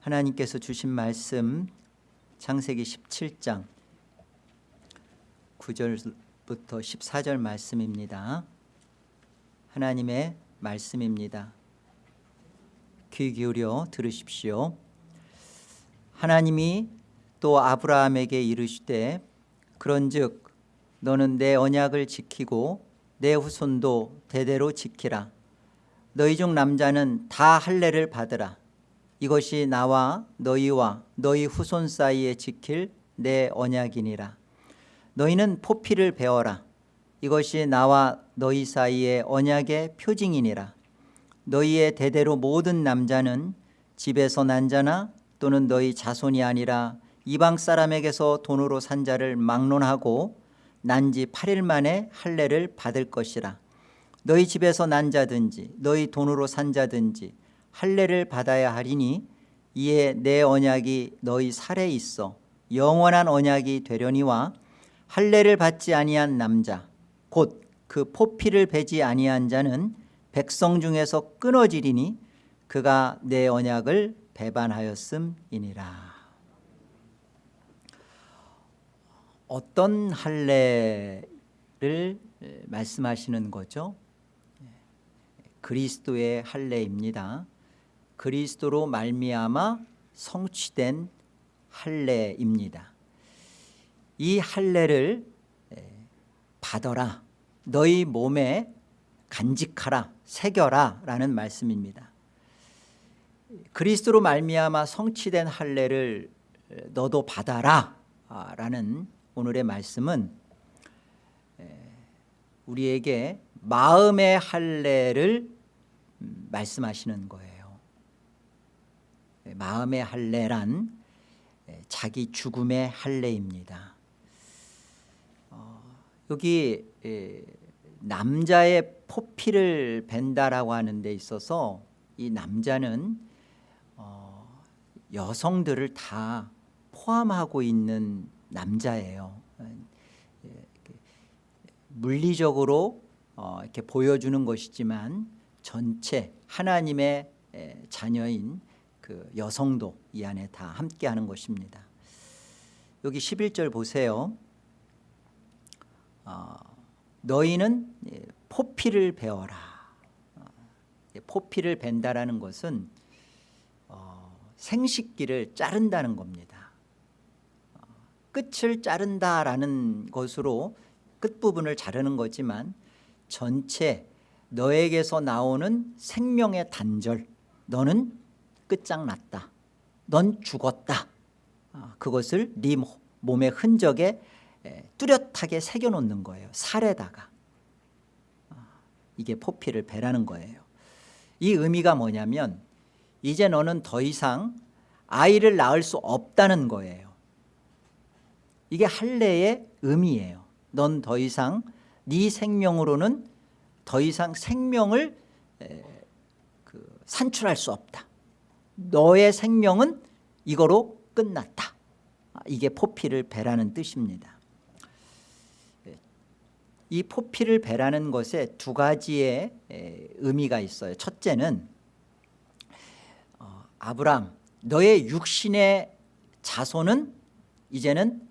하나님께서 주신 말씀 창세기 17장 9절부터 14절 말씀입니다. 하나님의 말씀입니다. 귀 기울여 들으십시오. 하나님이 또 아브라함에게 이르시되 그런즉 너는 내 언약을 지키고 내 후손도 대대로 지키라. 너희 중 남자는 다 할례를 받으라. 이것이 나와 너희와 너희 후손 사이에 지킬 내 언약이니라. 너희는 포피를 배워라. 이것이 나와 너희 사이의 언약의 표징이니라. 너희의 대대로 모든 남자는 집에서 난 자나 또는 너희 자손이 아니라 이방 사람에게서 돈으로 산 자를 막론하고 난 지 8일 만에 할례를 받을 것이라. 너희 집에서 난 자든지 너희 돈으로 산 자든지 할례를 받아야 하리니 이에 내 언약이 너희 살에 있어 영원한 언약이 되려니와 할례를 받지 아니한 남자 곧 그 포피를 베지 아니한 자는 백성 중에서 끊어지리니 그가 내 언약을 배반하였음이니라 어떤 할례를 말씀하시는 거죠? 그리스도의 할례입니다. 그리스도로 말미암아 성취된 할례입니다. 이 할례를 받아라. 너희 몸에 간직하라. 새겨라 라는 말씀입니다. 그리스도로 말미암아 성취된 할례를 너도 받아라 라는 오늘의 말씀은 우리에게 마음의 할례를 말씀하시는 거예요. 마음의 할례란 자기 죽음의 할례입니다. 어, 여기 남자의 포피를 벤다라고 하는 데 있어서 이 남자는 어, 여성들을 다 포함하고 있는 남자예요. 물리적으로 어, 이렇게 보여주는 것이지만 전체 하나님의 자녀인 그 여성도 이 안에 다 함께하는 것입니다. 여기 11절 보세요. 어, 너희는 포피를 배워라. 어, 포피를 벤다라는 것은 어, 생식기를 자른다는 겁니다. 어, 끝을 자른다라는 것으로 끝부분을 자르는 거지만 전체 너에게서 나오는 생명의 단절 너는 끝장났다. 넌 죽었다. 아, 그것을 네 몸의 흔적에 뚜렷하게 새겨놓는 거예요. 살에다가. 아, 이게 포피를 배라는 거예요. 이 의미가 뭐냐면 이제 너는 더 이상 아이를 낳을 수 없다는 거예요. 이게 할례의 의미예요. 넌 더 이상 네 생명으로는 더 이상 생명을 그 산출할 수 없다 너의 생명은 이거로 끝났다. 아, 이게 포피를 배라는 뜻입니다. 이 포피를 배라는 것에 두 가지의 의미가 있어요. 첫째는 어, 아브람 너의 육신의 자손은 이제는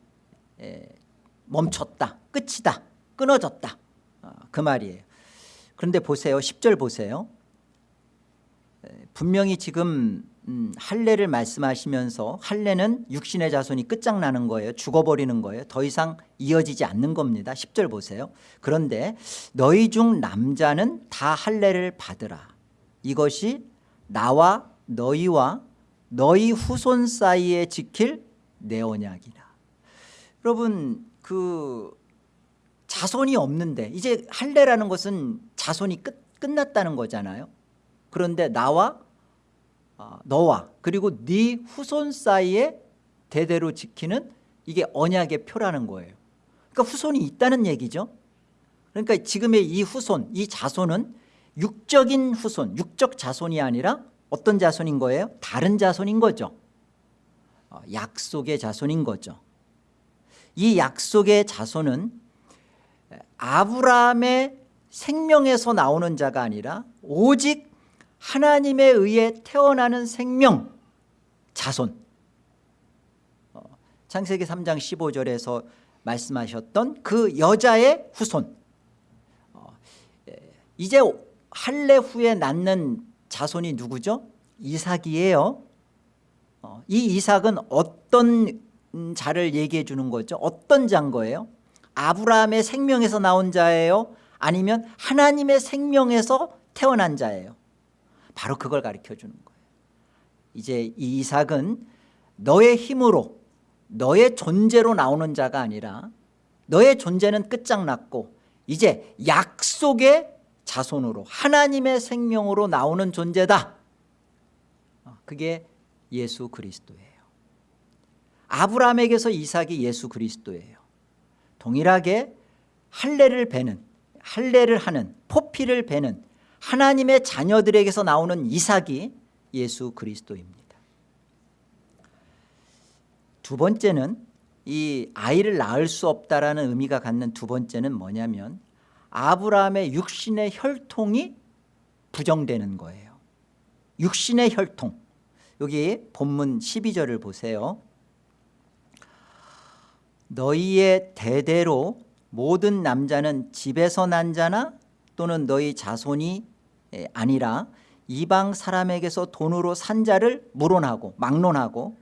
멈췄다 끝이다 끊어졌다. 어, 그 말이에요. 그런데 보세요. 10절 보세요. 분명히 지금 음, 할례를 말씀하시면서 할례는 육신의 자손이 끝장나는 거예요. 죽어버리는 거예요. 더 이상 이어지지 않는 겁니다. 10절 보세요. 그런데 너희 중 남자는 다 할례를 받으라. 이것이 나와 너희와 너희 후손 사이에 지킬 내 언약이라. 여러분 그 자손이 없는데 이제 할례라는 것은 자손이 끝, 끝났다는 거잖아요. 그런데 나와 어, 너와 그리고 네 후손 사이에 대대로 지키는 이게 언약의 표라는 거예요. 그러니까 후손이 있다는 얘기죠. 그러니까 지금의 이 후손 이 자손은 육적인 후손 육적 자손이 아니라 어떤 자손인 거예요? 다른 자손인 거죠. 어, 약속의 자손인 거죠. 이 약속의 자손은 아브라함의 생명에서 나오는 자가 아니라 오직 하나님에 의해 태어나는 생명 자손 어, 창세기 3장 15절에서 말씀하셨던 그 여자의 후손 어, 예, 이제 할례 후에 낳는 자손이 누구죠? 이삭이에요 어, 이 이삭은 어떤 자를 얘기해 주는 거죠 어떤 자인 거예요? 아브라함의 생명에서 나온 자예요? 아니면 하나님의 생명에서 태어난 자예요 바로 그걸 가르쳐 주는 거예요. 이제 이 이삭은 너의 힘으로 너의 존재로 나오는 자가 아니라 너의 존재는 끝장났고 이제 약속의 자손으로 하나님의 생명으로 나오는 존재다. 어, 그게 예수 그리스도예요. 아브라함에게서 이삭이 예수 그리스도예요. 동일하게 할례를 베는 할례를 하는 포피를 베는 하나님의 자녀들에게서 나오는 이삭이 예수 그리스도입니다. 두 번째는 이 아이를 낳을 수 없다라는 의미가 갖는 두 번째는 뭐냐면 아브라함의 육신의 혈통이 부정되는 거예요. 육신의 혈통. 여기 본문 12절을 보세요. 너희의 대대로 모든 남자는 집에서 난 자나 또는 너희 자손이 아니라 이방 사람에게서 돈으로 산 자를 물어나고 막론하고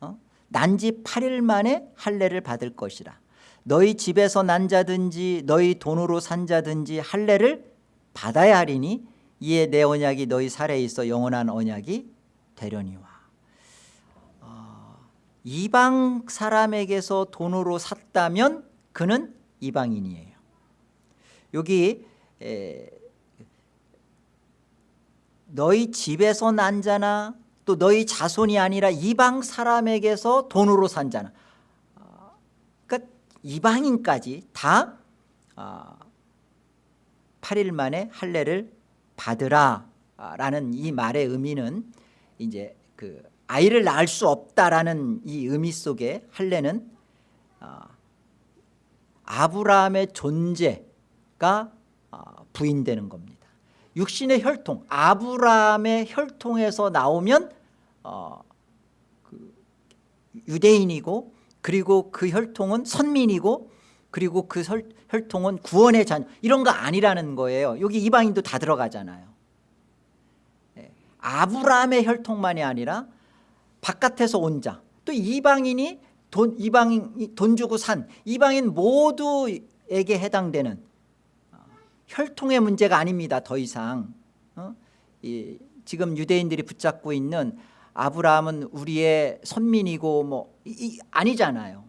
어? 난지 8일 만에 할례를 받을 것이라 너희 집에서 난 자든지 너희 돈으로 산 자든지 할례를 받아야 하리니 이에 내 언약이 너희 살에 있어 영원한 언약이 되려니와 어, 이방 사람에게서 돈으로 샀다면 그는 이방인이에요 여기 에, 너희 집에서 난 자나 또 너희 자손이 아니라 이방 사람에게서 돈으로 산 자나. 그러니까 이방인까지 다 8일 만에 할례를 받으라 라는 이 말의 의미는 이제 그 아이를 낳을 수 없다라는 이 의미 속에 할례는 아브라함의 존재가 부인되는 겁니다. 육신의 혈통 아브라함의 혈통에서 나오면 어, 그 유대인이고 그리고 그 혈통은 선민이고 그리고 그 혈, 혈통은 구원의 자녀. 이런 거 아니라는 거예요. 여기 이방인도 다 들어가잖아요. 네. 아브라함의 혈통만이 아니라 바깥에서 온 자. 또 이방인이 돈, 이방인 돈 주고 산. 이방인 모두에게 해당되는 혈통의 문제가 아닙니다 더 이상. 어? 이, 지금 유대인들이 붙잡고 있는 아브라함은 우리의 선민이고 뭐 이, 이, 아니잖아요.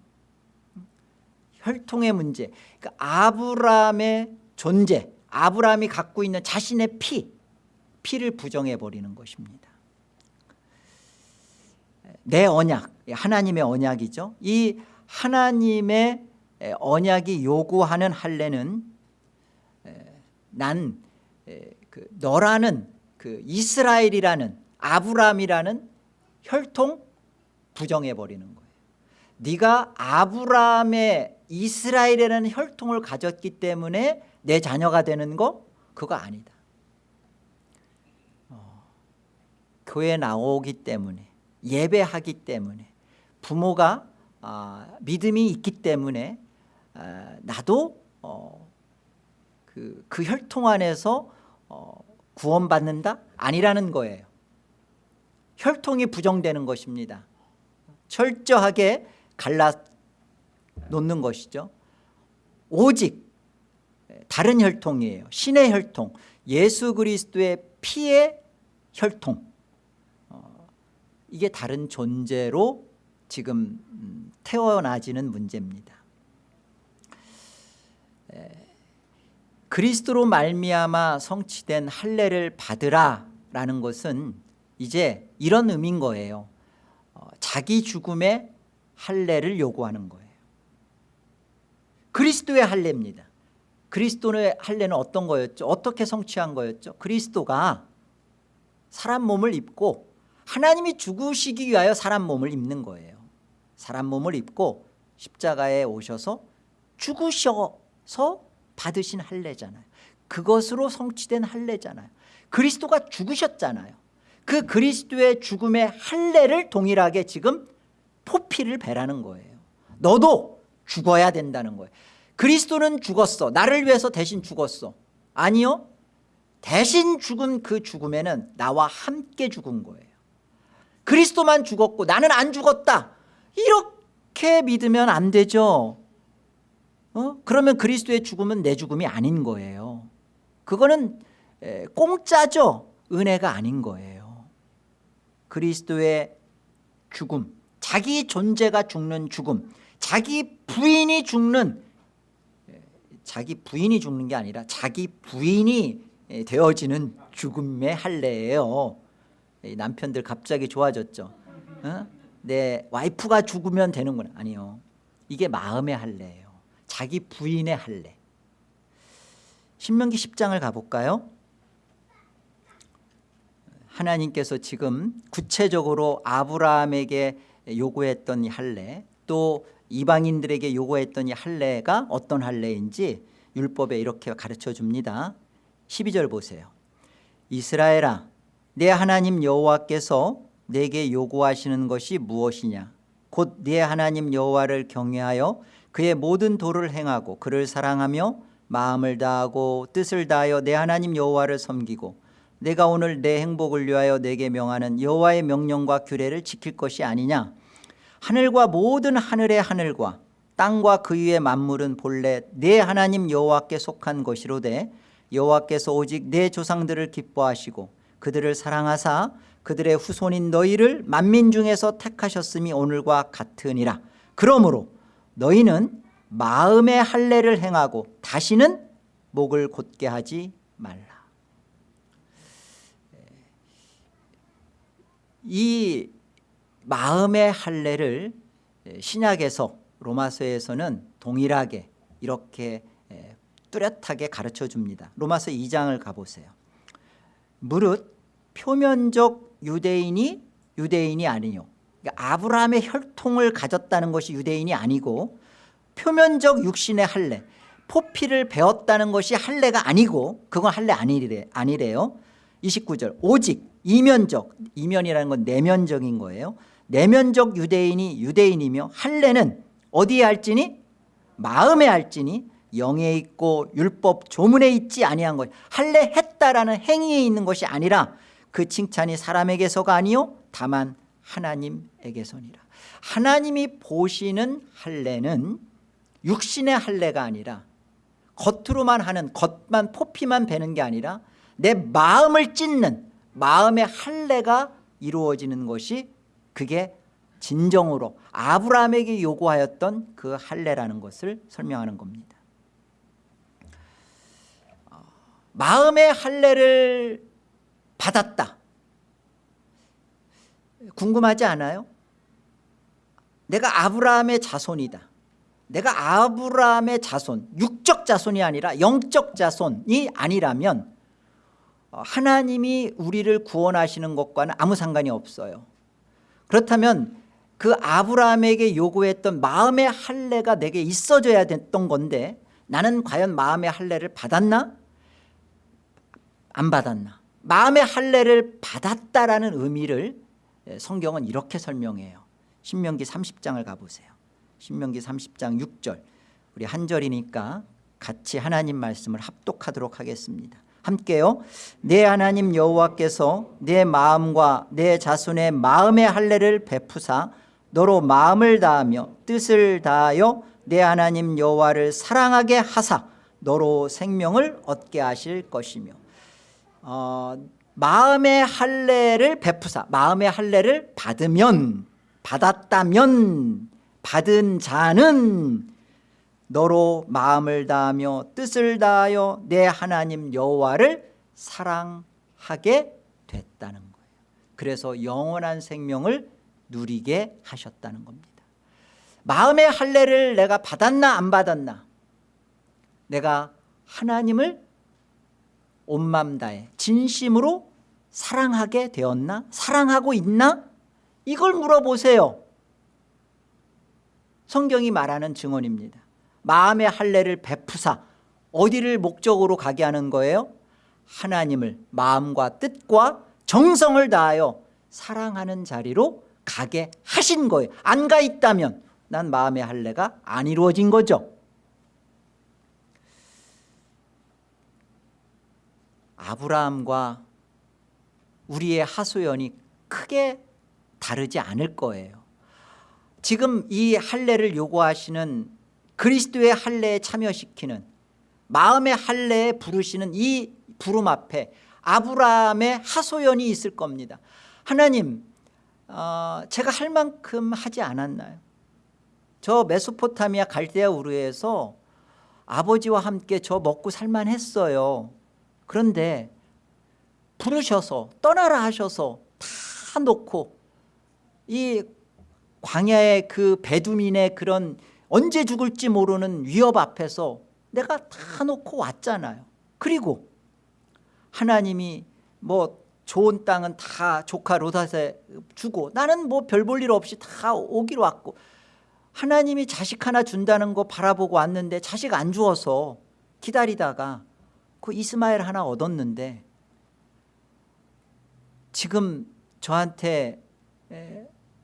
혈통의 문제. 그러니까 아브라함의 존재 아브라함이 갖고 있는 자신의 피 피를 부정해 버리는 것입니다. 내 언약 하나님의 언약이죠. 이 하나님의 언약이 요구하는 할례는 난 그 너라는 그 이스라엘이라는 아브라함이라는 혈통 부정해 버리는 거예요. 네가 아브라함의 이스라엘이라는 혈통을 가졌기 때문에 내 자녀가 되는 거 그거 아니다. 어, 교회 나오기 때문에 예배하기 때문에 부모가 아, 믿음이 있기 때문에 아, 나도 어, 그, 그 혈통 안에서 어, 구원받는다? 아니라는 거예요. 혈통이 부정되는 것입니다. 철저하게 갈라 놓는 것이죠. 오직 다른 혈통이에요. 신의 혈통 예수 그리스도의 피의 혈통. 어, 이게 다른 존재로 지금 음, 태어나지는 문제입니다 그리스도로 말미암아 성취된 할례를 받으라라는 것은 이제 이런 의미인 거예요. 어, 자기 죽음의 할례를 요구하는 거예요. 그리스도의 할례입니다. 그리스도의 할례는 어떤 거였죠? 어떻게 성취한 거였죠? 그리스도가 사람 몸을 입고 하나님이 죽으시기 위하여 사람 몸을 입는 거예요. 사람 몸을 입고 십자가에 오셔서 죽으셔서 받으신 할례잖아요. 그것으로 성취된 할례잖아요. 그리스도가 죽으셨잖아요. 그 그리스도의 죽음의 할례를 동일하게 지금 포피를 배라는 거예요. 너도 죽어야 된다는 거예요. 그리스도는 죽었어. 나를 위해서 대신 죽었어. 아니요. 대신 죽은 그 죽음에는 나와 함께 죽은 거예요. 그리스도만 죽었고 나는 안 죽었다. 이렇게 믿으면 안 되죠 어? 그러면 그리스도의 죽음은 내 죽음이 아닌 거예요. 그거는 에, 공짜죠. 은혜가 아닌 거예요. 그리스도의 죽음 자기 존재가 죽는 죽음 자기 부인이 죽는 에, 자기 부인이 죽는 게 아니라 자기 부인이 에, 되어지는 죽음의 할례예요. 이 남편들 갑자기 좋아졌죠. 어? 내 와이프가 죽으면 되는구나. 아니요. 이게 마음의 할례예요 자기 부인의 할례. 신명기 10장을 가볼까요? 하나님께서 지금 구체적으로 아브라함에게 요구했던 이 할례 또 이방인들에게 요구했던 이 할례가 어떤 할례인지 율법에 이렇게 가르쳐 줍니다. 12절 보세요. 이스라엘아 내 하나님 여호와께서 내게 요구하시는 것이 무엇이냐? 곧네 하나님 여호와를 경외하여 그의 모든 도를 행하고 그를 사랑하며 마음을 다하고 뜻을 다하여 내 하나님 여호와를 섬기고 내가 오늘 내 행복을 위하여 내게 명하는 여호와의 명령과 규례를 지킬 것이 아니냐? 하늘과 모든 하늘의 하늘과 땅과 그 위의 만물은 본래 내 하나님 여호와께 속한 것이로되 여호와께서 오직 내 조상들을 기뻐하시고 그들을 사랑하사 그들의 후손인 너희를 만민 중에서 택하셨음이 오늘과 같으니라. 그러므로 너희는 마음의 할례를 행하고 다시는 목을 곧게 하지 말라. 이 마음의 할례를 신약에서 로마서에서는 동일하게 이렇게 뚜렷하게 가르쳐 줍니다. 로마서 2장을 가보세요. 무릇 표면적 유대인이 유대인이 아니요 그러니까 아브라함의 혈통을 가졌다는 것이 유대인이 아니고 표면적 육신의 할례 포피를 배웠다는 것이 할례가 아니고 그건 할례 아니래, 아니래요. 29절 오직 이면적 이면이라는 건 내면적인 거예요. 내면적 유대인이 유대인이며 할례는 어디에 할지니? 마음에 할지니? 영에 있고 율법 조문에 있지 아니한 것. 할례 했다라는 행위에 있는 것이 아니라 그 칭찬이 사람에게서가 아니요 다만 하나님에게서니라. 하나님이 보시는 할례는 육신의 할례가 아니라 겉으로만 하는 겉만 포피만 베는 게 아니라 내 마음을 찢는 마음의 할례가 이루어지는 것이 그게 진정으로 아브라함에게 요구하였던 그 할례라는 것을 설명하는 겁니다. 마음의 할례를 받았다 궁금하지 않아요? 내가 아브라함의 자손이다 내가 아브라함의 자손 육적 자손이 아니라 영적 자손이 아니라면 하나님이 우리를 구원하시는 것과는 아무 상관이 없어요 그렇다면 그 아브라함에게 요구했던 마음의 할례가 내게 있어져야 됐던 건데 나는 과연 마음의 할례를 받았나? 안 받았나? 마음의 할례를 받았다라는 의미를 성경은 이렇게 설명해요. 신명기 30장을 가보세요. 신명기 30장 6절. 우리 한 절이니까 같이 하나님 말씀을 합독하도록 하겠습니다. 함께요. 내 하나님 여호와께서 내 마음과 내 자손의 마음의 할례를 베푸사 너로 마음을 다하며 뜻을 다하여 내 하나님 여호와를 사랑하게 하사 너로 생명을 얻게 하실 것이며 어, 마음의 할례를 베푸사 마음의 할례를 받으면 받았다면 받은 자는 너로 마음을 다하며 뜻을 다하여 내 하나님 여호와를 사랑하게 됐다는 거예요. 그래서 영원한 생명을 누리게 하셨다는 겁니다. 마음의 할례를 내가 받았나 안 받았나? 내가 하나님을 온맘 다해 진심으로 사랑하게 되었나? 사랑하고 있나? 이걸 물어보세요. 성경이 말하는 증언입니다. 마음의 할례를 베푸사 어디를 목적으로 가게 하는 거예요? 하나님을 마음과 뜻과 정성을 다하여 사랑하는 자리로 가게 하신 거예요. 안 가 있다면 난 마음의 할례가 안 이루어진 거죠. 아브라함과 우리의 하소연이 크게 다르지 않을 거예요. 지금 이 할례를 요구하시는 그리스도의 할례에 참여시키는 마음의 할례에 부르시는 이 부름 앞에 아브라함의 하소연이 있을 겁니다. 하나님 어, 제가 할 만큼 하지 않았나요? 저 메소포타미아 갈대아 우르에서 아버지와 함께 저 먹고 살만했어요. 그런데 부르셔서 떠나라 하셔서 다 놓고 이 광야의 그 베두민의 그런 언제 죽을지 모르는 위협 앞에서 내가 다 놓고 왔잖아요. 그리고 하나님이 뭐 좋은 땅은 다 조카 로닷에 주고 나는 뭐 별 볼 일 없이 다 오기로 왔고 하나님이 자식 하나 준다는 거 바라보고 왔는데 자식 안 주어서 기다리다가 그 이스마엘 하나 얻었는데 지금 저한테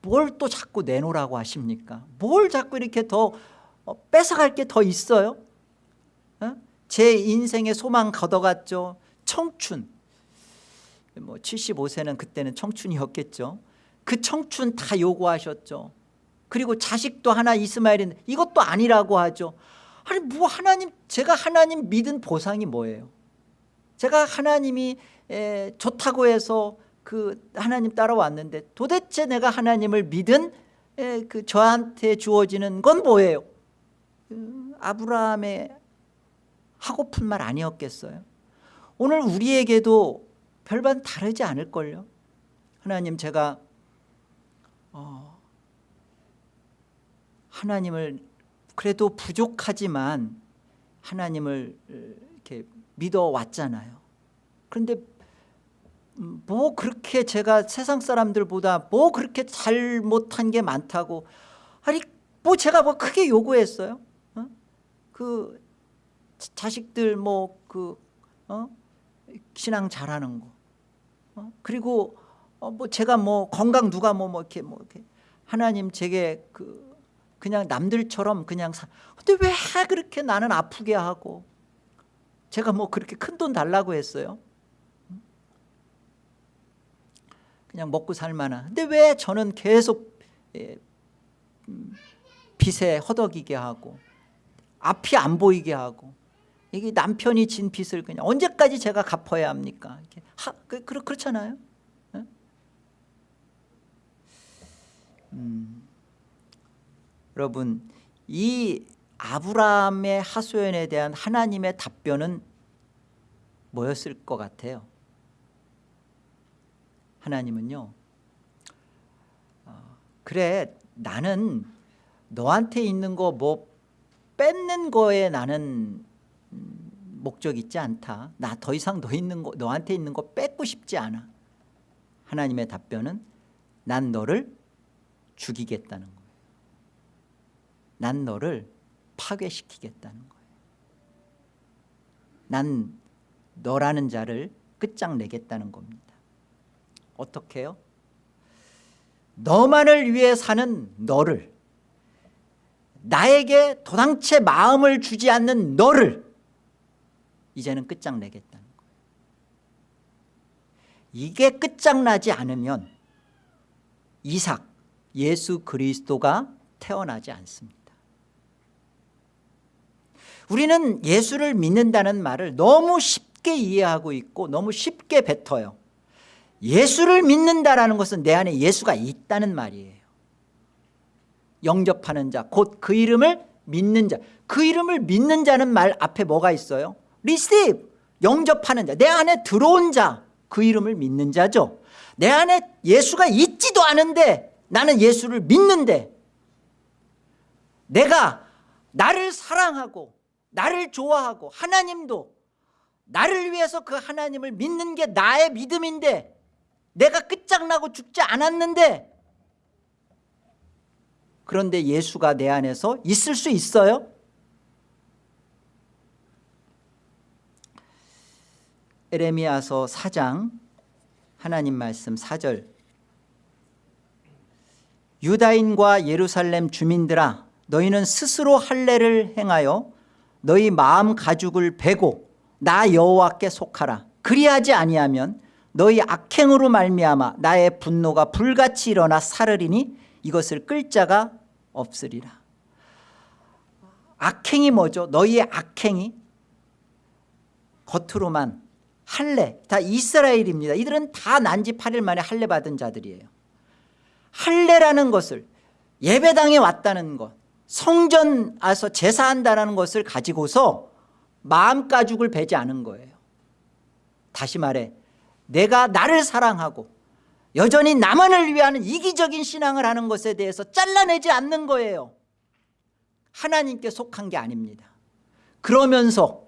뭘 또 자꾸 내놓으라고 하십니까? 뭘 자꾸 이렇게 더 어, 뺏어갈 게 더 있어요? 어? 제 인생의 소망 걷어갔죠. 청춘. 뭐 75세는 그때는 청춘이었겠죠. 그 청춘 다 요구하셨죠. 그리고 자식도 하나 이스마엘인데 이것도 아니라고 하죠. 아니 뭐 하나님 제가 하나님 믿은 보상이 뭐예요? 제가 하나님이 에, 좋다고 해서 그 하나님 따라왔는데 도대체 내가 하나님을 믿은 에, 그 저한테 주어지는 건 뭐예요? 그 아브라함의 하고픈 말 아니었겠어요? 오늘 우리에게도 별반 다르지 않을걸요? 하나님 제가 어, 하나님을 그래도 부족하지만 하나님을 이렇게 믿어왔잖아요. 그런데 뭐 그렇게 제가 세상 사람들보다 뭐 그렇게 잘못한 게 많다고 아니 뭐 제가 뭐 크게 요구했어요 어? 그 자식들 뭐그 어? 신앙 잘하는 거 어? 그리고 어, 뭐 제가 뭐 건강 누가 뭐, 뭐 이렇게 뭐 이렇게 하나님 제게 그 그냥 남들처럼 그냥 사 근데 왜 그렇게 나는 아프게 하고 제가 뭐 그렇게 큰 돈 달라고 했어요 그냥 먹고 살만한 근데 왜 저는 계속 예, 음, 빚에 허덕이게 하고 앞이 안 보이게 하고 이게 남편이 진 빚을 그냥 언제까지 제가 갚아야 합니까? 하, 그, 그, 그렇잖아요. 음, 여러분 이 아브라함의 하소연에 대한 하나님의 답변은 뭐였을 것 같아요? 하나님은요. 어, 그래 나는 너한테 있는 거 뭐 뺏는 거에 나는 목적 있지 않다. 나 더 이상 너 있는 거, 너한테 있는 거 뺏고 싶지 않아. 하나님의 답변은 난 너를 죽이겠다는 거예요. 난 너를 파괴시키겠다는 거예요. 난 너라는 자를 끝장내겠다는 겁니다 어떻게 해요? 너만을 위해 사는 너를 나에게 도당체 마음을 주지 않는 너를 이제는 끝장내겠다는 거예요. 이게 끝장나지 않으면 이삭 예수 그리스도가 태어나지 않습니다. 우리는 예수를 믿는다는 말을 너무 쉽게 이해하고 있고 너무 쉽게 뱉어요 예수를 믿는다라는 것은 내 안에 예수가 있다는 말이에요. 영접하는 자 곧 그 이름을 믿는 자그 이름을 믿는 자는 말 앞에 뭐가 있어요? Receive 영접하는 자. 내 안에 들어온 자 그 이름을 믿는 자죠. 내 안에 예수가 있지도 않은데 나는 예수를 믿는데 내가 나를 사랑하고 나를 좋아하고 하나님도 나를 위해서 그 하나님을 믿는 게 나의 믿음인데 내가 끝장나고 죽지 않았는데. 그런데 예수가 내 안에서 있을 수 있어요? 에레미야서 4장 하나님 말씀 4절. 유다인과 예루살렘 주민들아 너희는 스스로 할례를 행하여 너희 마음 가죽을 베고 나 여호와께 속하라. 그리하지 아니하면 너희 악행으로 말미암아 나의 분노가 불같이 일어나 사르리니 이것을 끌 자가 없으리라. 악행이 뭐죠? 너희의 악행이 겉으로만 할례. 다 이스라엘입니다. 이들은 다 난지 8일 만에 할례 받은 자들이에요. 할례라는 것을 예배당에 왔다는 것 성전 와서 제사한다는 것을 가지고서 마음 가죽을 베지 않은 거예요. 다시 말해 내가 나를 사랑하고 여전히 나만을 위하는 이기적인 신앙을 하는 것에 대해서 잘라내지 않는 거예요. 하나님께 속한 게 아닙니다. 그러면서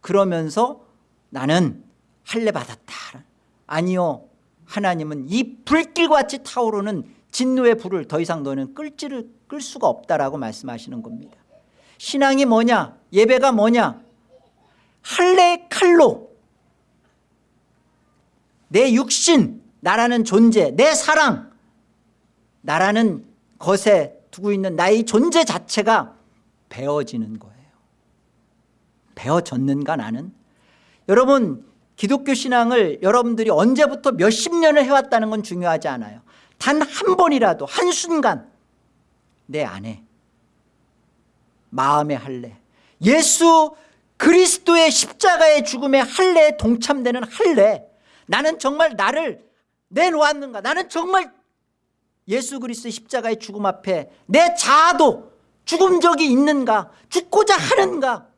그러면서 나는 할례 받았다. 아니요 하나님은 이 불길같이 타오르는 진노의 불을 더 이상 너는 끌지를 끌 수가 없다라고 말씀하시는 겁니다. 신앙이 뭐냐? 예배가 뭐냐? 할례의 칼로 내 육신 나라는 존재 내 사랑 나라는 것에 두고 있는 나의 존재 자체가 베어지는 거예요. 베어졌는가 나는? 여러분 기독교 신앙을 여러분들이 언제부터 몇십 년을 해왔다는 건 중요하지 않아요. 단 한 번이라도 한순간 내 안에 마음의 할례 예수 그리스도의 십자가의 죽음의 할례에 동참되는 할례 나는 정말 나를 내놓았는가? 나는 정말 예수 그리스도의 십자가의 죽음 앞에 내 자아도 죽은 적이 있는가? 죽고자 하는가?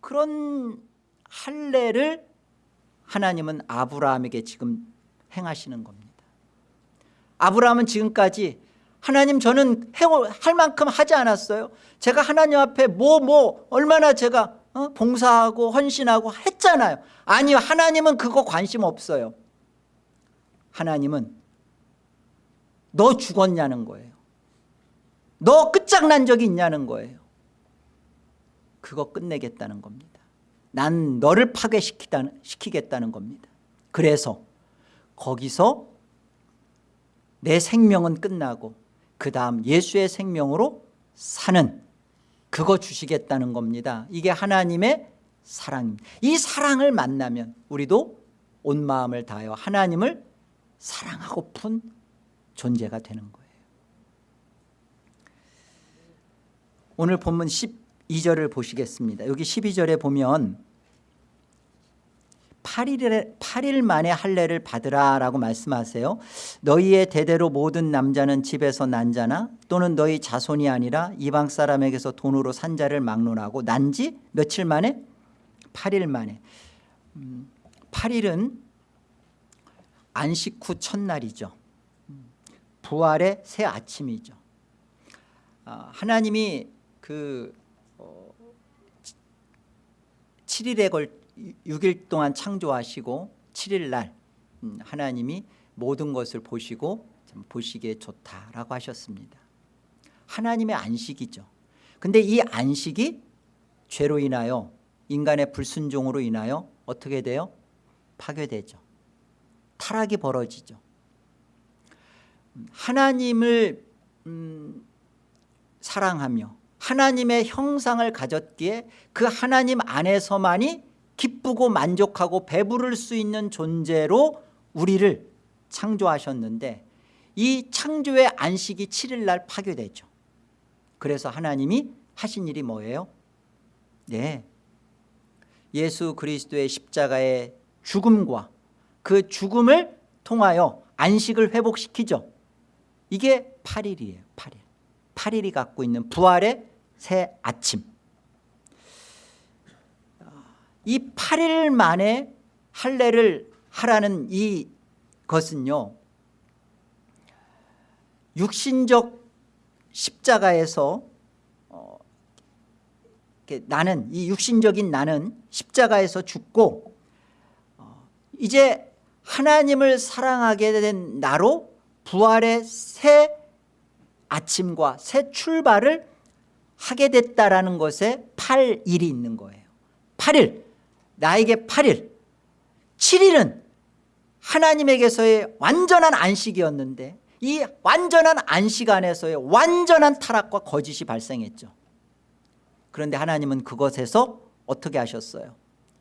그런 할례를 하나님은 아브라함에게 지금 행하시는 겁니다. 아브라함은 지금까지 하나님 저는 할 만큼 하지 않았어요. 제가 하나님 앞에 뭐뭐 얼마나 제가 어? 봉사하고 헌신하고 했잖아요. 아니요 하나님은 그거 관심 없어요. 하나님은 너 죽었냐는 거예요. 너 끝장난 적이 있냐는 거예요. 그거 끝내겠다는 겁니다. 난 너를 파괴시키겠다는 겁니다. 그래서 거기서 내 생명은 끝나고 그 다음 예수의 생명으로 사는 그거 주시겠다는 겁니다. 이게 하나님의 사랑입니다. 이 사랑을 만나면 우리도 온 마음을 다하여 하나님을 사랑하고픈 존재가 되는 거예요. 오늘 본문 12절을 보시겠습니다. 여기 12절에 보면 8일, 8일 만에 할례를 받으라 라고 말씀하세요. 너희의 대대로 모든 남자는 집에서 난 자나 또는 너희 자손이 아니라 이방 사람에게서 돈으로 산 자를 막론하고 난 지 며칠 만에? 8일 만에. 음, 8일은 안식 후 첫날이죠. 부활의 새 아침이죠. 아, 하나님이 그 어, 7일에 걸 6일 동안 창조하시고 7일 날 음, 하나님이 모든 것을 보시고 보시기에 좋다라고 하셨습니다. 하나님의 안식이죠. 근데 이 안식이 죄로 인하여 인간의 불순종으로 인하여 어떻게 돼요? 파괴되죠. 타락이 벌어지죠. 하나님을 음, 사랑하며 하나님의 형상을 가졌기에 그 하나님 안에서만이 기쁘고 만족하고 배부를 수 있는 존재로 우리를 창조하셨는데 이 창조의 안식이 7일 날 파괴되죠. 그래서 하나님이 하신 일이 뭐예요? 네, 예수 그리스도의 십자가의 죽음과 그 죽음을 통하여 안식을 회복시키죠. 이게 8일이에요 8일. 8일이 갖고 있는 부활의 새 아침 이 8일 만에 할례를 하라는 이 것은요 육신적 십자가에서 어, 나는 이 육신적인 나는 십자가에서 죽고 어, 이제 하나님을 사랑하게 된 나로 부활의 새 아침과 새 출발을 하게 됐다라는 것에 8일이 있는 거예요. 8일 나에게 8일 7일은 하나님에게서의 완전한 안식이었는데 이 완전한 안식 안에서의 완전한 타락과 거짓이 발생했죠. 그런데 하나님은 그것에서 어떻게 하셨어요?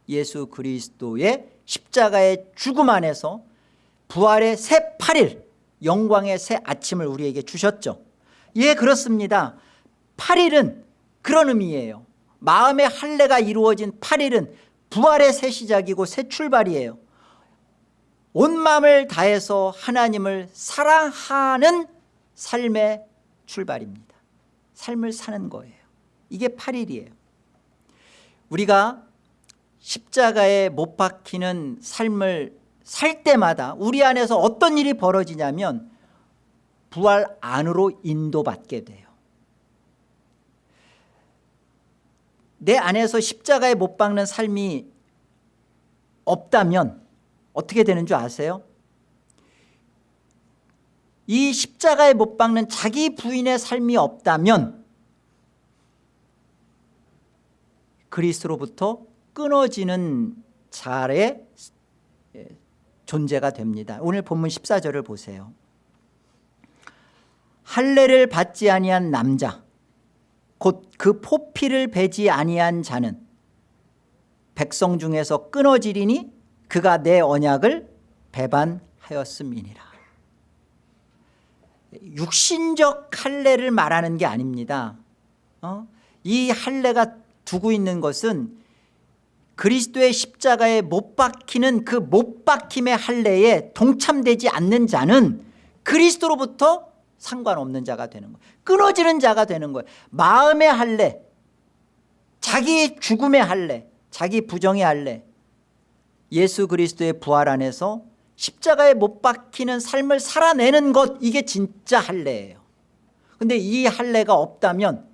예수 그리스도의 십자가의 죽음 안에서 부활의 새 8일 영광의 새 아침을 우리에게 주셨죠. 예 그렇습니다. 8일은 그런 의미예요. 마음의 할례가 이루어진 8일은 부활의 새 시작이고 새 출발이에요. 온 마음을 다해서 하나님을 사랑하는 삶의 출발입니다. 삶을 사는 거예요. 이게 8일이에요. 우리가 십자가에 못 박히는 삶을 살 때마다 우리 안에서 어떤 일이 벌어지냐면 부활 안으로 인도받게 돼요 내 안에서 십자가에 못 박는 삶이 없다면 어떻게 되는 줄 아세요? 이 십자가에 못 박는 자기 부인의 삶이 없다면 그리스로부터 끊어지는 자의 존재가 됩니다. 오늘 본문 14절을 보세요. 할례를 받지 아니한 남자 곧 그 포피를 베지 아니한 자는 백성 중에서 끊어지리니 그가 내 언약을 배반하였음이니라 육신적 할례를 말하는 게 아닙니다 어? 이 할례가 두고 있는 것은 그리스도의 십자가에 못 박히는 그 못 박힘의 할례에 동참되지 않는 자는 그리스도로부터 상관없는 자가 되는 거예요. 끊어지는 자가 되는 거예요. 마음의 할례 자기 죽음의 할례 자기 부정의 할례 예수 그리스도의 부활 안에서 십자가에 못 박히는 삶을 살아내는 것 이게 진짜 할례예요. 그런데 이 할례가 없다면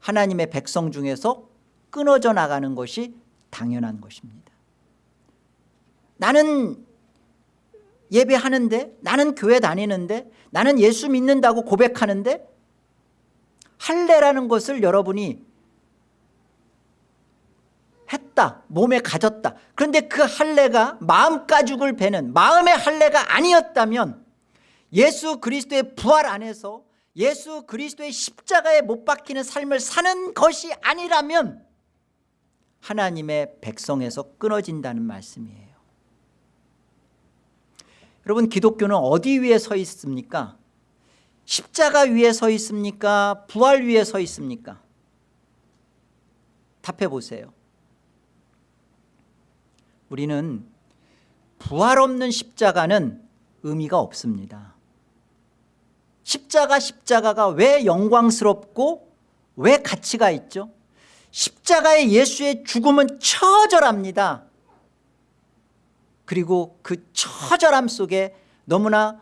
하나님의 백성 중에서 끊어져 나가는 것이 당연한 것입니다. 나는 예배하는데 나는 교회 다니는데 나는 예수 믿는다고 고백하는데 할례라는 것을 여러분이 했다 몸에 가졌다. 그런데 그 할례가 마음 가죽을 베는 마음의 할례가 아니었다면 예수 그리스도의 부활 안에서 예수 그리스도의 십자가에 못 박히는 삶을 사는 것이 아니라면 하나님의 백성에서 끊어진다는 말씀이에요 여러분 기독교는 어디 위에 서 있습니까? 십자가 위에 서 있습니까? 부활 위에 서 있습니까? 답해 보세요. 우리는 부활 없는 십자가는 의미가 없습니다. 십자가 십자가가 왜 영광스럽고 왜 가치가 있죠? 십자가의 예수의 죽음은 처절합니다 그리고 그 처절함 속에 너무나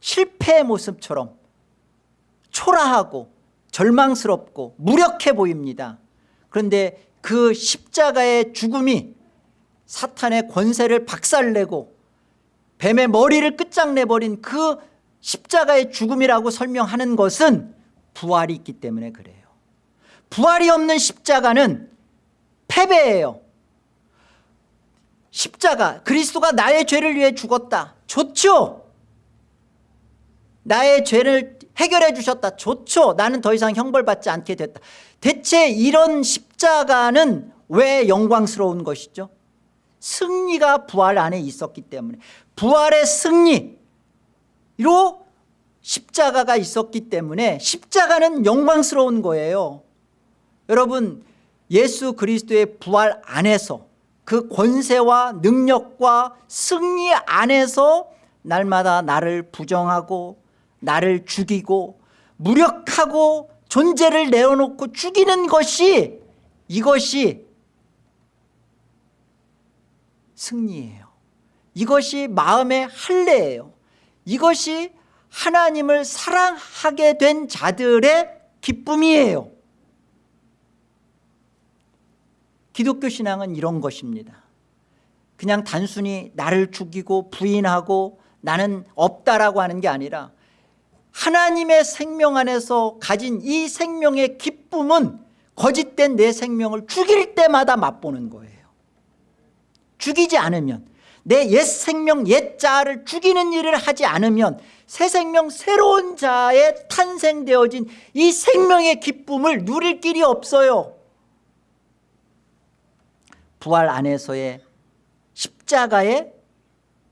실패의 모습처럼 초라하고 절망스럽고 무력해 보입니다. 그런데 그 십자가의 죽음이 사탄의 권세를 박살내고 뱀의 머리를 끝장내버린 그 십자가의 죽음이라고 설명하는 것은 부활이 있기 때문에 그래요. 부활이 없는 십자가는 패배예요 십자가 그리스도가 나의 죄를 위해 죽었다. 좋죠? 나의 죄를 해결해 주셨다. 좋죠? 나는 더 이상 형벌받지 않게 됐다. 대체 이런 십자가는 왜 영광스러운 것이죠? 승리가 부활 안에 있었기 때문에. 부활의 승리로 십자가가 있었기 때문에 십자가는 영광스러운 거예요. 여러분 예수 그리스도의 부활 안에서 그 권세와 능력과 승리 안에서 날마다 나를 부정하고 나를 죽이고 무력하고 존재를 내어놓고 죽이는 것이 이것이 승리예요. 이것이 마음의 할례예요. 이것이 하나님을 사랑하게 된 자들의 기쁨이에요 기독교 신앙은 이런 것입니다. 그냥 단순히 나를 죽이고 부인하고 나는 없다라고 하는 게 아니라 하나님의 생명 안에서 가진 이 생명의 기쁨은 거짓된 내 생명을 죽일 때마다 맛보는 거예요. 죽이지 않으면 내 옛 생명 옛 자를 죽이는 일을 하지 않으면 새 생명 새로운 자에 탄생되어진 이 생명의 기쁨을 누릴 길이 없어요 부활 안에서의 십자가에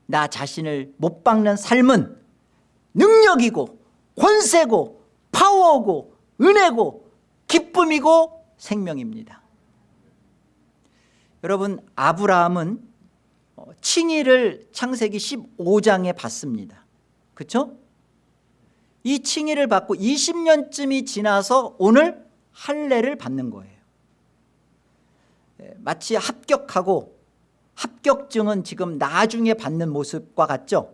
나 자신을 못 박는 삶은 능력이고 권세고 파워고 은혜고 기쁨이고 생명입니다. 여러분 아브라함은 어, 칭의를 창세기 15장에 받습니다. 그렇죠? 이 칭의를 받고 20년쯤이 지나서 오늘 할례를 받는 거예요. 예, 마치 합격하고 합격증은 지금 나중에 받는 모습과 같죠?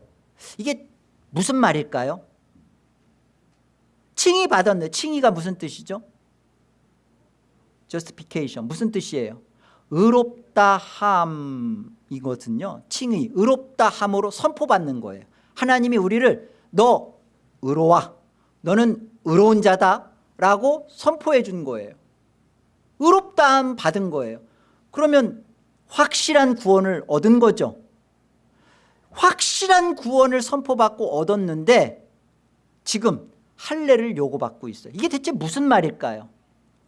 이게 무슨 말일까요? 칭의 받았네. 칭의가 무슨 뜻이죠? Justification. 무슨 뜻이에요? 의롭다 함이거든요. 칭의. 의롭다 함으로 선포받는 거예요. 하나님이 우리를 너 의로워. 너는 의로운 자다 라고 선포해 준 거예요. 의롭다 함 받은 거예요 그러면 확실한 구원을 얻은 거죠. 확실한 구원을 선포받고 얻었는데 지금 할례를 요구받고 있어요. 이게 대체 무슨 말일까요?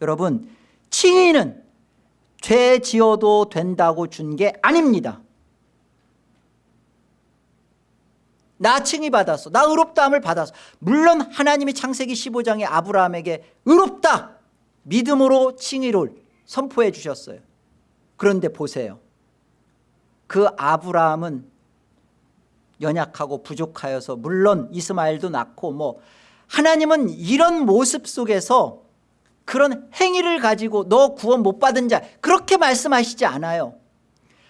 여러분 칭의는 죄 지어도 된다고 준 게 아닙니다. 나 칭의 받았어. 나 의롭다함을 받았어. 물론 하나님이 창세기 15장에 아브라함에게 의롭다 믿음으로 칭의를 선포해 주셨어요 그런데 보세요. 그 아브라함은 연약하고 부족하여서 물론 이스마엘도 낳고 뭐 하나님은 이런 모습 속에서 그런 행위를 가지고 너 구원 못 받은 자 그렇게 말씀하시지 않아요.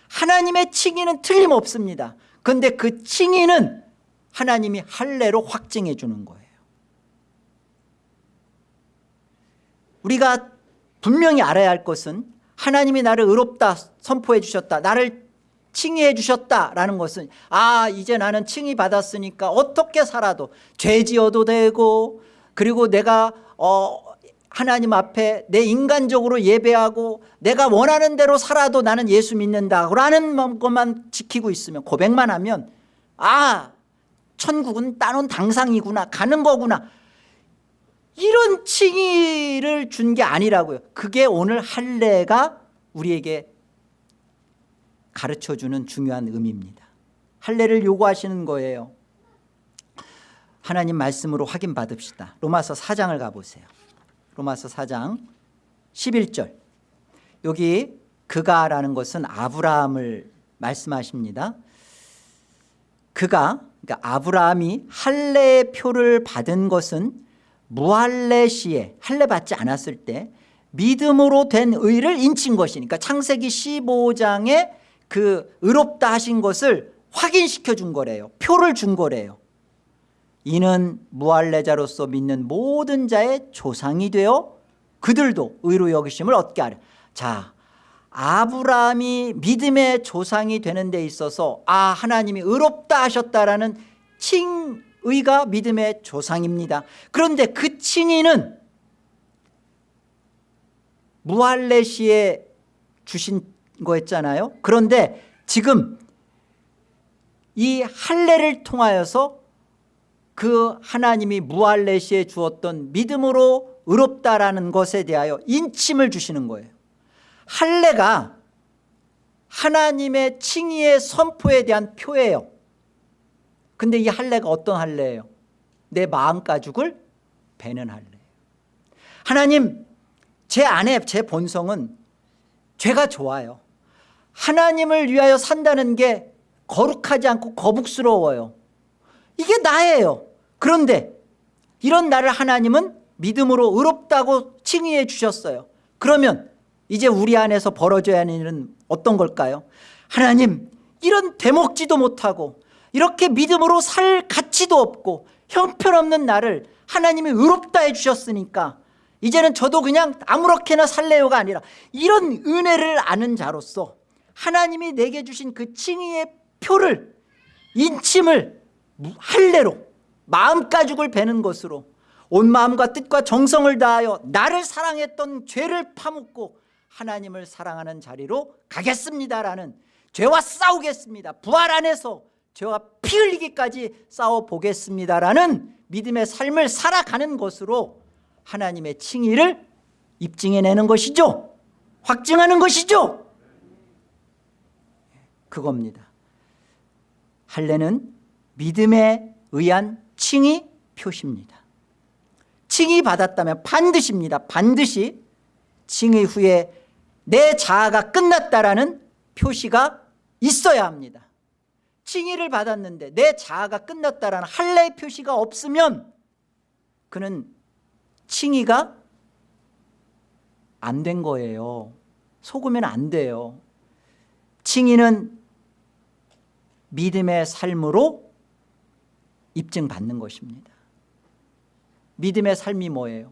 하나님의 칭의는 틀림없습니다. 그런데 그 칭의는 하나님이 할례로 확증해 주는 거예요. 우리가 분명히 알아야 할 것은 하나님이 나를 의롭다 선포해 주셨다 나를 칭의해 주셨다라는 것은 아 이제 나는 칭의 받았으니까 어떻게 살아도 죄 지어도 되고 그리고 내가 어 하나님 앞에 내 인간적으로 예배하고 내가 원하는 대로 살아도 나는 예수 믿는다라는 것만 지키고 있으면 고백만 하면 아 천국은 따놓은 당상이구나 가는 거구나 이런 칭의를 준 게 아니라고요. 그게 오늘 할례가 우리에게 가르쳐주는 중요한 의미입니다. 할례를 요구하시는 거예요. 하나님 말씀으로 확인 받읍시다. 로마서 4장을 가보세요. 로마서 4장 11절. 여기 그가라는 것은 아브라함을 말씀하십니다. 그가 그러니까 아브라함이 할례의 표를 받은 것은 무할례 시에 할례 받지 않았을 때 믿음으로 된 의를 인친 것이니까 창세기 15장에 그 의롭다 하신 것을 확인시켜 준 거래요. 표를 준 거래요. 이는 무할례자로서 믿는 모든 자의 조상이 되어 그들도 의로 여기심을 얻게 하려. 자 아브라함이 믿음의 조상이 되는 데 있어서 아 하나님이 의롭다 하셨다라는 칭 의가 믿음의 조상입니다. 그런데 그 칭의는 무할례 시에 주신 거였잖아요. 그런데 지금 이 할례를 통하여서 그 하나님이 무할레시에 주었던 믿음으로 의롭다라는 것에 대하여 인침을 주시는 거예요. 할례가 하나님의 칭의의 선포에 대한 표예요 근데 이 할례가 어떤 할례예요? 내 마음 가죽을 베는 할례예요. 하나님 제 안에 제 본성은 죄가 좋아요. 하나님을 위하여 산다는 게 거룩하지 않고 거북스러워요. 이게 나예요. 그런데 이런 나를 하나님은 믿음으로 의롭다고 칭의해 주셨어요. 그러면 이제 우리 안에서 벌어져야 하는 일은 어떤 걸까요? 하나님 이런 되먹지도 못하고 이렇게 믿음으로 살 가치도 없고 형편없는 나를 하나님이 의롭다 해주셨으니까 이제는 저도 그냥 아무렇게나 살래요가 아니라 이런 은혜를 아는 자로서 하나님이 내게 주신 그 칭의의 표를 인침을 할례로 마음 가죽을 베는 것으로 온 마음과 뜻과 정성을 다하여 나를 사랑했던 죄를 파묻고 하나님을 사랑하는 자리로 가겠습니다라는 죄와 싸우겠습니다. 부활 안에서 죄와 피 흘리기까지 싸워보겠습니다라는 믿음의 삶을 살아가는 것으로 하나님의 칭의를 입증해내는 것이죠. 확증하는 것이죠. 그겁니다. 할례는 믿음에 의한 칭의 표시입니다. 칭의 받았다면 반드시입니다. 반드시 칭의 후에 내 자아가 끝났다라는 표시가 있어야 합니다 칭의를 받았는데 내 자아가 끝났다라는 할례의 표시가 없으면 그는 칭의가 안 된 거예요. 속으면 안 돼요. 칭의는 믿음의 삶으로 입증받는 것입니다. 믿음의 삶이 뭐예요?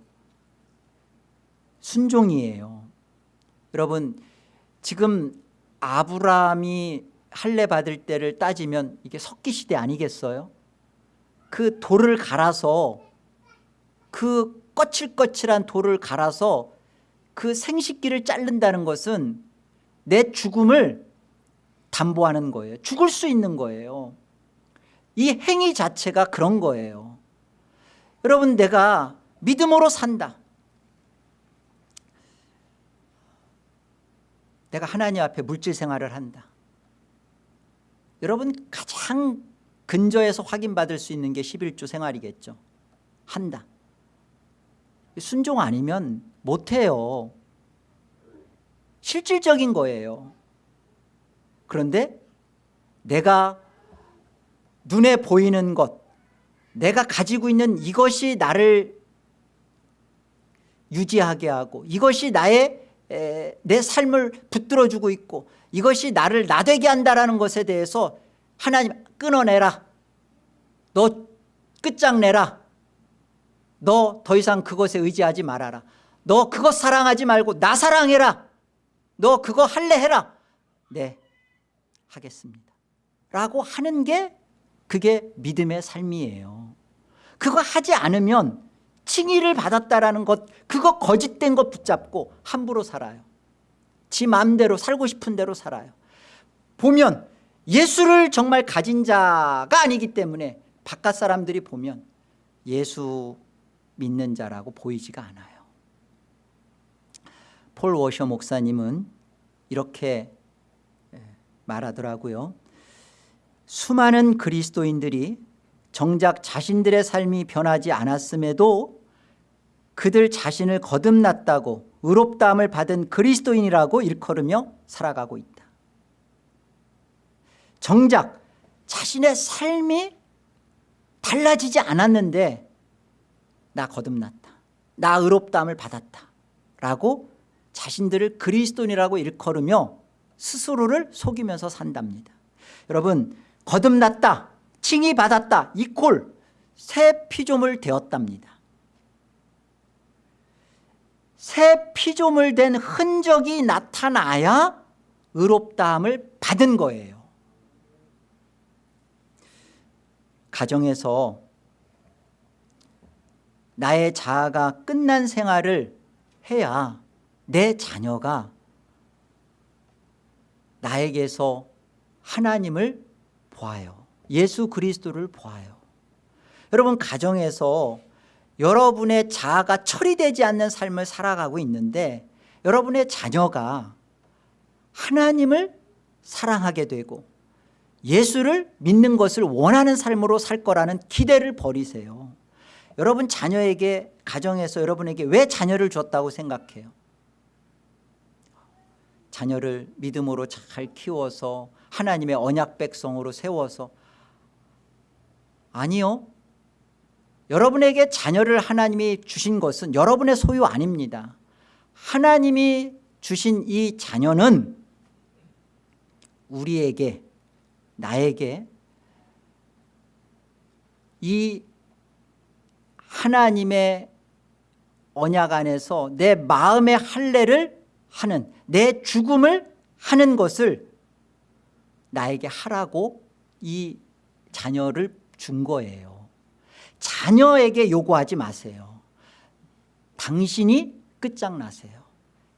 순종이에요. 여러분 지금 아브라함이 할례 받을 때를 따지면 이게 석기 시대 아니겠어요? 그 돌을 갈아서 그 거칠거칠한 돌을 갈아서 그 생식기를 자른다는 것은 내 죽음을 담보하는 거예요. 죽을 수 있는 거예요. 이 행위 자체가 그런 거예요. 여러분 내가 믿음으로 산다. 내가 하나님 앞에 물질 생활을 한다 여러분 가장 근저에서 확인받을 수 있는 게 11조 생활이겠죠. 한다. 순종 아니면 못해요. 실질적인 거예요. 그런데 내가 눈에 보이는 것 내가 가지고 있는 이것이 나를 유지하게 하고 이것이 나의 에, 내 삶을 붙들어주고 있고 이것이 나를 나되게 한다는 것에 대해서 하나님 끊어내라. 너 끝장내라. 너 더 이상 그것에 의지하지 말아라. 너 그것 사랑하지 말고 나 사랑해라. 너 그거 할래 해라. 네 하겠습니다. 라고 하는 게 그게 믿음의 삶이에요. 그거 하지 않으면 칭의를 받았다라는 것 그거 거짓된 것 붙잡고 함부로 살아요 지 마음대로 살고 싶은 대로 살아요. 보면 예수를 정말 가진 자가 아니기 때문에 바깥 사람들이 보면 예수 믿는 자라고 보이지가 않아요. 폴 워셔 목사님은 이렇게 말하더라고요. 수많은 그리스도인들이 정작 자신들의 삶이 변하지 않았음에도 그들 자신을 거듭났다고 의롭다함을 받은 그리스도인이라고 일컬으며 살아가고 있다. 정작 자신의 삶이 달라지지 않았는데 나 거듭났다. 나 의롭다함을 받았다 라고 자신들을 그리스도인이라고 일컬으며 스스로를 속이면서 산답니다. 여러분 거듭났다 칭의 받았다 이콜 새 피조물 되었답니다 새 피조물 된 흔적이 나타나야 의롭다함을 받은 거예요. 가정에서 나의 자아가 끝난 생활을 해야 내 자녀가 나에게서 하나님을 보아요. 예수 그리스도를 보아요. 여러분 가정에서 여러분의 자아가 처리되지 않는 삶을 살아가고 있는데 여러분의 자녀가 하나님을 사랑하게 되고 예수를 믿는 것을 원하는 삶으로 살 거라는 기대를 버리세요. 여러분 자녀에게 가정에서 여러분에게 왜 자녀를 줬다고 생각해요? 자녀를 믿음으로 잘 키워서 하나님의 언약 백성으로 세워서 아니요 여러분에게 자녀를 하나님이 주신 것은 여러분의 소유 아닙니다. 하나님이 주신 이 자녀는 우리에게 나에게 이 하나님의 언약 안에서 내 마음의 할례를 하는 내 죽음을 하는 것을 나에게 하라고 이 자녀를 준 거예요 자녀에게 요구하지 마세요. 당신이 끝장나세요.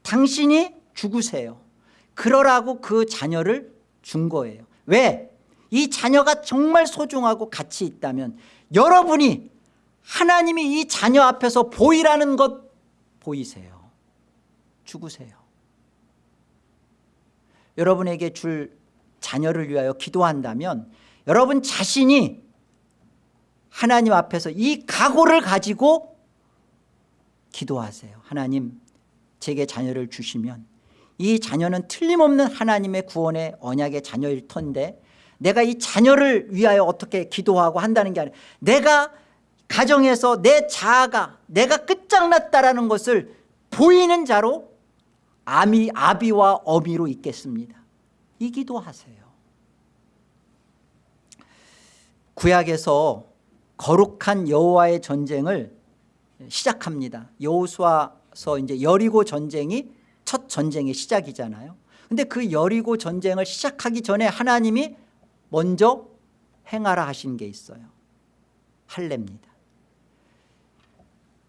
당신이 죽으세요. 그러라고 그 자녀를 준 거예요. 왜? 이 자녀가 정말 소중하고 가치 있다면 여러분이 하나님이 이 자녀 앞에서 보이라는 것 보이세요. 죽으세요. 여러분에게 줄 자녀를 위하여 기도한다면 여러분 자신이 하나님 앞에서 이 각오를 가지고 기도하세요. 하나님 제게 자녀를 주시면 이 자녀는 틀림없는 하나님의 구원의 언약의 자녀일 텐데 내가 이 자녀를 위하여 어떻게 기도하고 한다는 게 아니라 내가 가정에서 내 자아가 내가 끝장났다라는 것을 보이는 자로 아미, 아비와 어미로 있겠습니다. 이 기도하세요. 구약에서 거룩한 여호와의 전쟁을 시작합니다. 여호수아서 이제 여리고 전쟁이 첫 전쟁의 시작이잖아요. 근데 그 여리고 전쟁을 시작하기 전에 하나님이 먼저 행하라 하신 게 있어요. 할례입니다.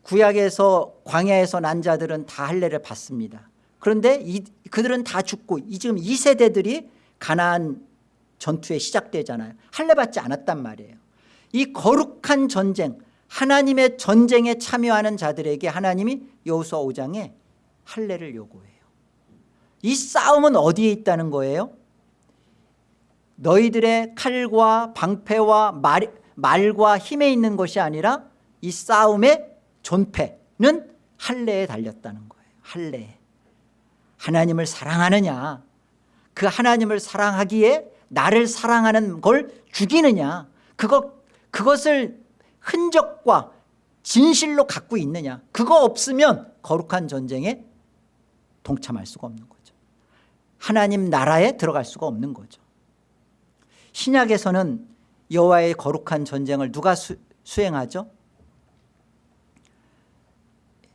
구약에서 광야에서 난 자들은 다 할례를 받습니다. 그런데 이, 그들은 다 죽고 이 지금 이 세대들이 가나안 전투에 시작되잖아요. 할례 받지 않았단 말이에요 이 거룩한 전쟁 하나님의 전쟁에 참여하는 자들에게 하나님이 여호수아 5장에 할례를 요구해요. 이 싸움은 어디에 있다는 거예요? 너희들의 칼과 방패와 말, 말과 힘에 있는 것이 아니라 이 싸움의 존패는 할례에 달렸다는 거예요. 할례. 하나님을 사랑하느냐? 그 하나님을 사랑하기에 나를 사랑하는 걸 죽이느냐? 그것, 그것을 흔적과 진실로 갖고 있느냐? 그거 없으면 거룩한 전쟁에 동참할 수가 없는 거죠. 하나님 나라에 들어갈 수가 없는 거죠. 신약에서는 여호와의 거룩한 전쟁을 누가 수, 수행하죠?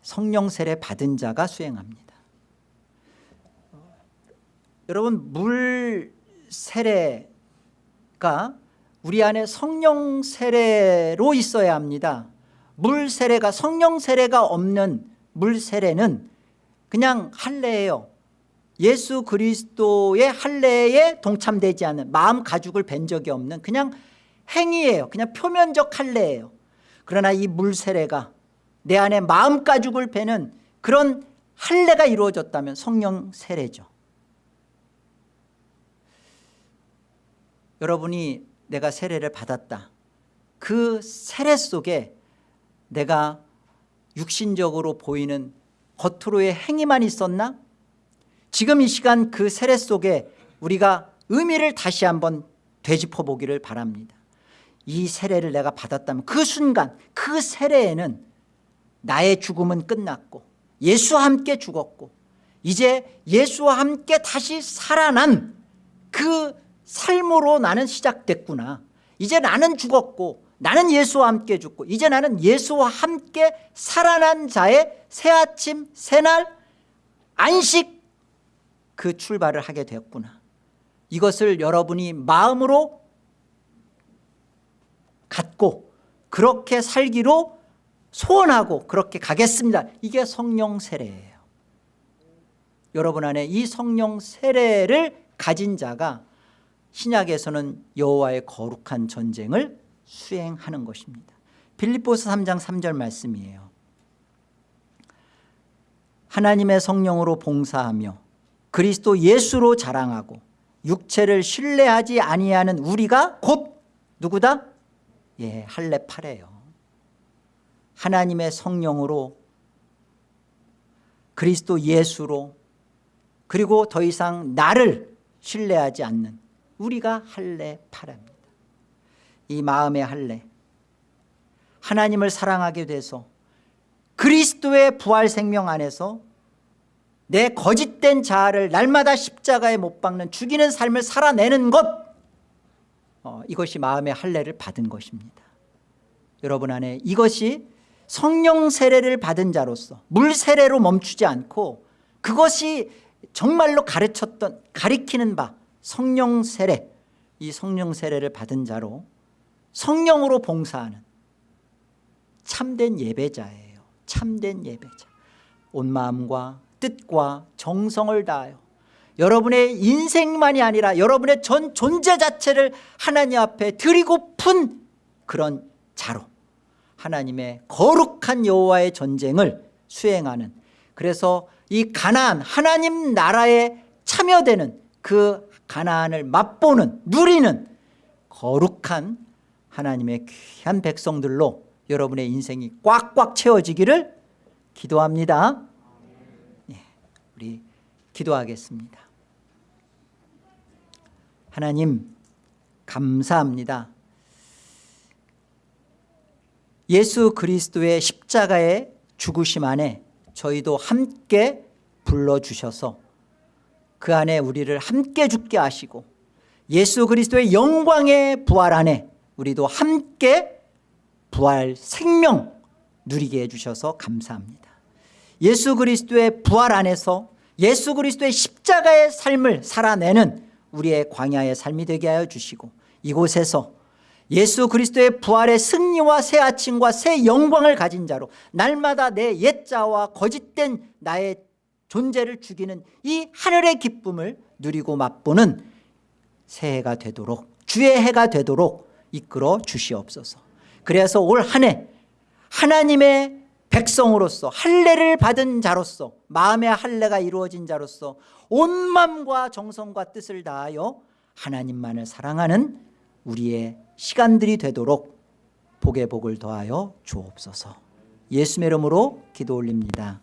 성령 세례 받은 자가 수행합니다. 여러분 물 세례가 우리 안에 성령 세례로 있어야 합니다. 물 세례가 성령 세례가 없는 물 세례는 그냥 할례예요. 예수 그리스도의 할례에 동참되지 않는 마음 가죽을 벤 적이 없는 그냥 행위예요. 그냥 표면적 할례예요. 그러나 이 물 세례가 내 안에 마음 가죽을 베는 그런 할례가 이루어졌다면 성령 세례죠. 여러분이 내가 세례를 받았다. 그 세례 속에 내가 육신적으로 보이는 겉으로의 행위만 있었나? 지금 이 시간 그 세례 속에 우리가 의미를 다시 한번 되짚어 보기를 바랍니다. 이 세례를 내가 받았다면 그 순간 그 세례에는 나의 죽음은 끝났고 예수와 함께 죽었고 이제 예수와 함께 다시 살아난 그 삶으로 나는 시작됐구나. 이제 나는 죽었고 나는 예수와 함께 죽고 이제 나는 예수와 함께 살아난 자의 새아침 새날 안식 그 출발을 하게 되었구나. 이것을 여러분이 마음으로 갖고 그렇게 살기로 소원하고 그렇게 가겠습니다. 이게 성령 세례예요. 여러분 안에 이 성령 세례를 가진 자가 신약에서는 여호와의 거룩한 전쟁을 수행하는 것입니다. 빌립보서 3장 3절 말씀이에요. 하나님의 성령으로 봉사하며 그리스도 예수로 자랑하고 육체를 신뢰하지 아니하는 우리가 곧 누구다? 예, 할례 파래요. 하나님의 성령으로 그리스도 예수로 그리고 더 이상 나를 신뢰하지 않는 우리가 할례 파랍니다. 이 마음의 할례. 하나님을 사랑하게 돼서 그리스도의 부활 생명 안에서 내 거짓된 자아를 날마다 십자가에 못 박는 죽이는 삶을 살아내는 것 어, 이것이 마음의 할례를 받은 것입니다. 여러분 안에 이것이 성령 세례를 받은 자로서 물 세례로 멈추지 않고 그것이 정말로 가르쳤던 가리키는 바 성령 세례 이 성령 세례를 받은 자로 성령으로 봉사하는 참된 예배자예요. 참된 예배자. 온 마음과 뜻과 정성을 다하여 여러분의 인생만이 아니라 여러분의 전 존재 자체를 하나님 앞에 드리고픈 그런 자로 하나님의 거룩한 여호와의 전쟁을 수행하는 그래서 이 가나안 하나님 나라에 참여되는 그 가나안을 맛보는 누리는 거룩한 하나님의 귀한 백성들로 여러분의 인생이 꽉꽉 채워지기를 기도합니다. 예, 우리 기도하겠습니다. 하나님 감사합니다. 예수 그리스도의 십자가의 죽으심 안에 저희도 함께 불러주셔서 그 안에 우리를 함께 죽게 하시고 예수 그리스도의 영광의 부활 안에 우리도 함께 부활 생명 누리게 해주셔서 감사합니다. 예수 그리스도의 부활 안에서 예수 그리스도의 십자가의 삶을 살아내는 우리의 광야의 삶이 되게 하여 주시고 이곳에서 예수 그리스도의 부활의 승리와 새 아침과 새 영광을 가진 자로 날마다 내 옛자와 거짓된 나의 존재를 죽이는 이 하늘의 기쁨을 누리고 맛보는 새해가 되도록 주의 해가 되도록 이끌어 주시옵소서. 그래서 올 한 해 하나님의 백성으로서 할례를 받은 자로서 마음의 할례가 이루어진 자로서 온 마음과 정성과 뜻을 다하여 하나님만을 사랑하는 우리의 시간들이 되도록 복의 복을 더하여 주옵소서. 예수의 이름으로 기도 올립니다